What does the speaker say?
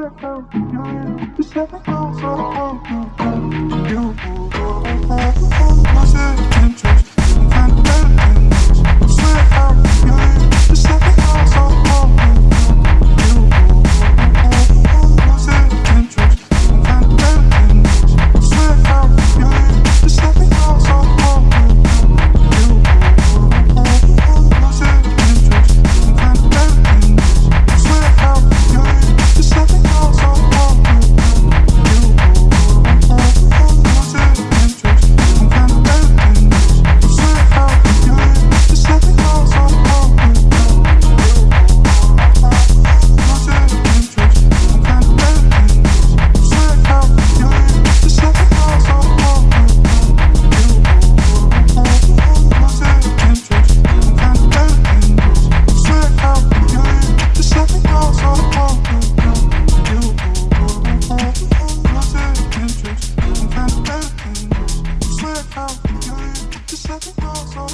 UFO, UFO, just let me go, so I won't so,